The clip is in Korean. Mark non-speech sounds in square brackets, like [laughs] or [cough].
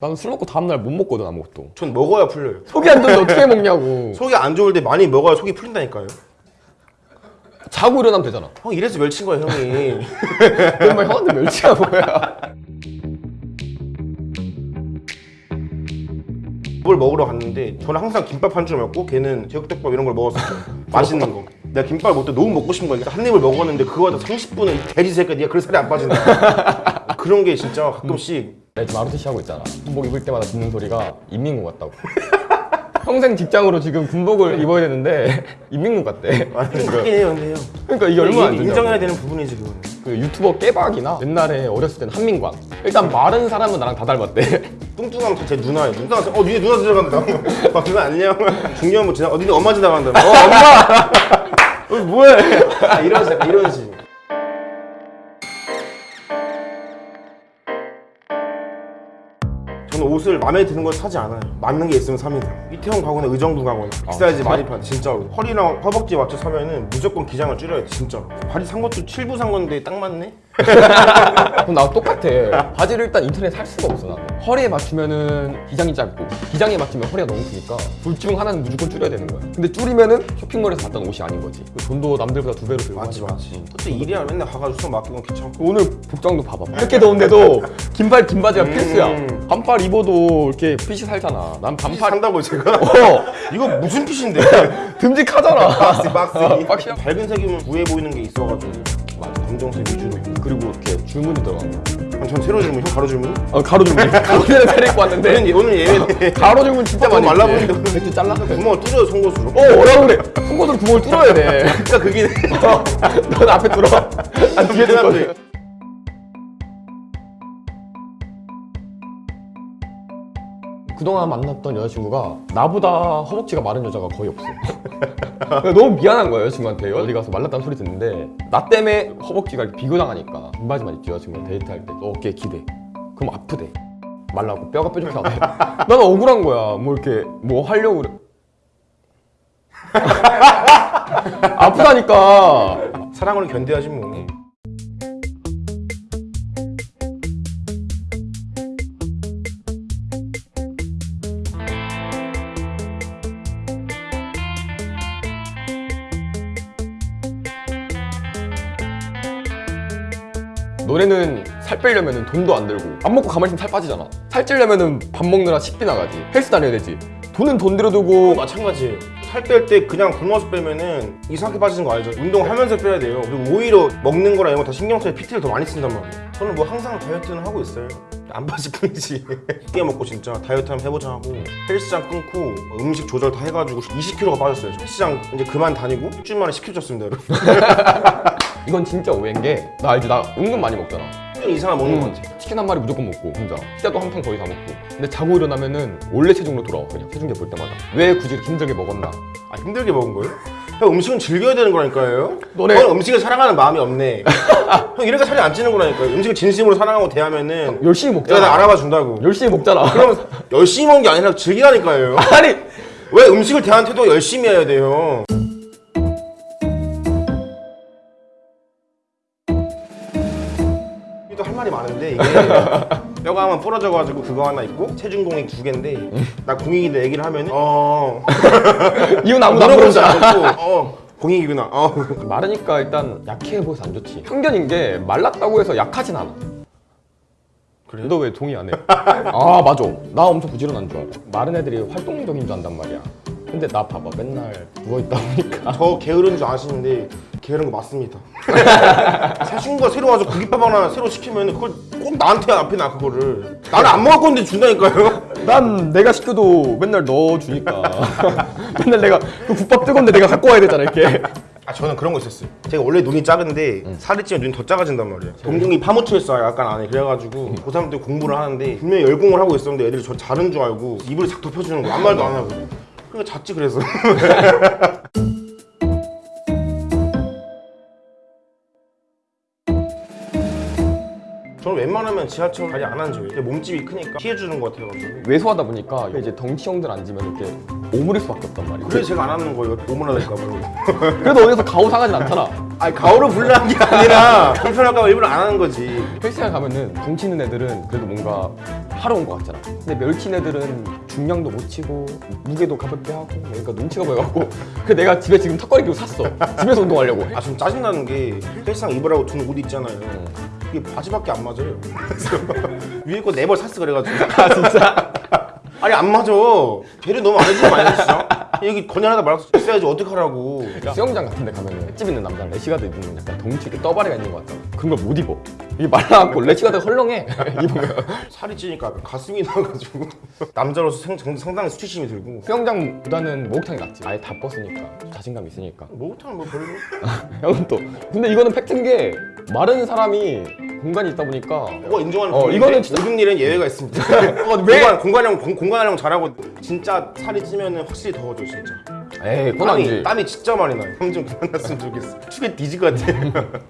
나는 술 먹고 다음날 못 먹거든 아무것도 전 먹어야 풀려요. 속이 안 좋은데 어떻게 먹냐고 [laughs] 속이 안 좋을 때 많이 먹어야 속이 풀린다니까요. 자고 일어나면 되잖아 형 이래서 멸친 거야 형이. [laughs] 정말 형한테 멸치가 뭐야 뭘 먹으러 갔는데 저는 항상 김밥 한 줄 먹고 걔는 제육덮밥 이런 걸 먹었어요. [laughs] 맛있는 거. 내가 김밥 먹을 때 너무 먹고 싶은 거니까 한 입을 먹었는데 그거 하다 30분은 이 돼지 새끼야 네가 그래 살이 안 빠진다. 그런 게 진짜 가끔씩 나 지금 마루티 시 하고 있잖아 군복 입을 때마다 듣는 소리가 인민군 같다고 [laughs] 평생 직장으로 지금 군복을 입어야 되는데 [laughs] 인민군 같대 아, 좀 하긴 해요 근데 형. 그러니까 이게 얼마나 안 인- 되냐고 인정해야 되는 부분이지 그거는. 그 유튜버 깨박이나 옛날에 어렸을 때는 한민관 일단 마른 사람은 나랑 다 닮았대 뚱뚱하면 다제 누나예요. 뚱뚱하면 어 니네 누나 지나간다. 아 그거 안녕. [laughs] 중요한 거 지나 어 니네 엄마 지나간다. 어 엄마. 어, 뭐해? 아, 이런 식 이런 식. 저는 옷을 마음에 드는 걸 사지 않아요. 맞는 게 있으면 삽니다. 이태원 가거나 의정부 가거나 big size 많이 파는데 진짜로 허리랑 허벅지 맞춰 사면은 무조건 기장을 줄여야 돼 진짜로. 바지 산 것도 7부 산 건데 딱 맞네. 그럼 나도 똑같아 바지를 일단 인터넷 살 수가 없어 나는 허리에 맞추면은 기장이 짧고 기장에 맞추면 허리가 너무 크니까 둘 중 하나는 무조건 줄여야 되는 거야 근데 줄이면은 쇼핑몰에서 봤던 옷이 아닌 거지 그 돈도 남들보다 두 배로 들고 맞지. 맞지. 솔직히 일이야 맨날 가가지고 수선 맡기고 귀찮고. 오늘 복장도 봐봐 이렇게 더운데도 긴발 긴 바지가 음. 필수야 반팔 입어도 이렇게 핏이 살잖아 난 반팔 산다고 제가? [laughs] 어 이거 무슨 핏인데? [laughs] 듬직하잖아 박스 박스 박스. 밝은 색이면 부해 보이는 게 있어가지고 검정색 위주로 그리고 이렇게 줄무늬 들어간 거 아, 전 세로 줄무 형 가로 줄무 어, 가로 줄무늬 오늘은 잘 입고 왔는데. 오늘 오늘 예외네 가로 줄무늬 진짜 어, 많이 말라 입지. 보이는데. 맥주 잘라? 구멍을 뚫어요 송곳으로. 어 뭐라 그래? 송곳으로 구멍을 뚫어야 돼. 그러니까 그게 어, [laughs] 넌 앞에 뚫어. [laughs] 난 뒤에 뚫거든 그동안 만났던 여자친구가 나보다 허벅지가 마른 여자가 거의 없어. [laughs] 너무 미안한 거야 여자친구한테. 어디 가서 말랐다는 소리 듣는데 나 때문에 허벅지가 비교당하니까 반바지만 입지 여자친구랑 데이트할 때. 어깨 기대. 그럼 아프대. 말라고. 뼈가 뾰족하대. 나는 [laughs] 억울한 거야. 뭐 이렇게 뭐 하려고 그래. [laughs] 아프다니까. 사랑으로 견뎌야지 뭐 너네는 살 빼려면 돈도 안 들고 안 먹고 가만히 있으면 살 빠지잖아. 살 찌려면 밥 먹느라 식비 나가지. 헬스 다녀야 되지. 돈은 돈 들여두고 마찬가지예요 살뺄 때 그냥 굶어서 빼면은 이상하게 빠지는 거 알죠? 운동하면서 빼야 돼요. 그리고 오히려 먹는 거랑 이런 거 다 신경 써야 PT를 더 많이 쓴단 말이에요. 저는 뭐 항상 다이어트는 하고 있어요. 안 빠질 뿐이지. [laughs] 끼 먹고 진짜 다이어트 한번 해보자 하고 헬스장 끊고 음식 조절 다 해가지고 20kg가 빠졌어요. 저. 헬스장 이제 그만 다니고 일주일 만에 10kg 쪘습니다 여러분 [laughs] 이건 진짜 오해인 게 나 알지 나 은근 많이 먹잖아. 1년 이상은 먹는 것 음, 같아 치킨 한 마리 무조건 먹고 혼자. 피자도 한판 거의 다 먹고. 근데 자고 일어나면은 원래 체중으로 돌아와 그냥. 체중계 볼 때마다. 왜 굳이 이렇게 힘들게 먹었나? 아 힘들게 먹은 거예요? 형 음식은 즐겨야 되는 거라니까요. 너네- 형 음식을 사랑하는 마음이 없네. [laughs] 형 이렇게 살이 안 찌는 거라니까요. 음식을 진심으로 사랑하고 대하면은 열심히 내가 먹잖아 나 알아봐 준다고. 열심히 먹잖아. 그럼 [laughs] 열심히 먹는 게 아니라 즐기라니까요. 아니! 왜 음식을 대하는 태도가 열심히 해야 돼요 또 할 말이 많은데 이게 [laughs] 뼈가 하나 부러져가지고 그거 하나 있고 체중 공익 두 개인데 나 공익인데 얘기를 하면은 어. [laughs] 이건 아무도 안 않고 어 공익이구나. 어. 마르니까 일단 약해 보여서 안 좋지. 편견인 게 말랐다고 해서 약하진 않아. 그래요? 너왜 동의 안 해? 아 맞아. 나 엄청 부지런한 줄 알아. 마른 애들이 활동적인 줄 안단 말이야 근데 나 봐봐 맨날 누워있다 보니까. 저 게으른 줄 아시는데 게으른 거 맞습니다. [laughs] 사춘기가 새로 와서 고깃밥 하나 새로 시키면 그걸 꼭 나한테 앞에 놔 그거를. 나는 안 먹을 건데 준다니까요. 난 내가 시켜도 맨날 넣어주니까. [laughs] 맨날 내가 그 국밥 뜨거운데 내가 갖고 와야 되잖아 이렇게. 아 저는 그런 거 있었어요. 제가 원래 눈이 작은데 살이 찌면 눈이 더 작아진단 말이에요. 동공이 파묻혀 있어요 약간 안에. 그래가지고 고3 때 공부를 하는데 분명히 열공을 하고 있었는데 애들이 저 자른 줄 알고 입을 싹 덮여주는 거 아무 말도 안 하고 그러니까 잤지 그래서 [laughs] 웬만하면 지하철 자리 안 앉아요. 이게 몸집이 크니까 피해주는 것 같아가지고. 왜소하다 보니까 이제 덩치형들 앉으면 이렇게 오므릴 수밖에 없단 말이야. 그래서 제가 안 하는 거예요. 뭐. [laughs] 그래도 어디서 가오 상하진 않잖아. 아니 가오를 불러한 게 아니라 불편할까 일부러 안 하는 거지. 헬스장 가면은 덩치 있는 애들은 그래도 뭔가 하러 온것 같잖아. 근데 멸치 애들은 중량도 못 치고 무게도 가볍게 하고 그러니까 눈치가 보여갖고 그래서 내가 집에 지금 턱걸이 끼고 샀어. 집에서 운동하려고. 아 좀 짜증나는 게 헬스장 입으라고 두는 옷 있잖아요. 이게 바지밖에 안 맞아요. 위에 거 네 벌 샀어 그래가지고. 아 진짜? [laughs] 아니 안 맞아. 배려 너무 안 해주는 거 아니야 진짜? 여기 건연하다 말할 수 있어야지 어떡하라고. 수영장 같은 데 가면은 횟집 있는 남자는 레시가드 입으면 약간 덩치 이렇게 떠바리가 있는 것 같다. 그런 걸 못 입어. 이게 말라갖고 레시가드 헐렁해. [laughs] 입으면. 살이 찌니까 가슴이 나가지고 남자로서 생, 정- 상당히 수치심이 들고 수영장보다는 목욕탕이 낫지. 아예 다 벗으니까 자신감 있으니까. 목욕탕은 뭐 별로 [laughs] 형은 또 근데 이거는 팩트인 게 마른 사람이 공간이 있다 보니까 그거 인정하는 어, 이거는 진짜- 모든 일은 예외가 있습니다 [laughs] 어, 왜? 공간, 공간형 공, 공간형 잘하고 진짜 살이 찌면 확실히 더워져 진짜. 에이 그건 땀이, 아니지 땀이 진짜 많이 나요. 땀좀 그만 났으면 좋겠어. [laughs] 축에 뒤질 것 같아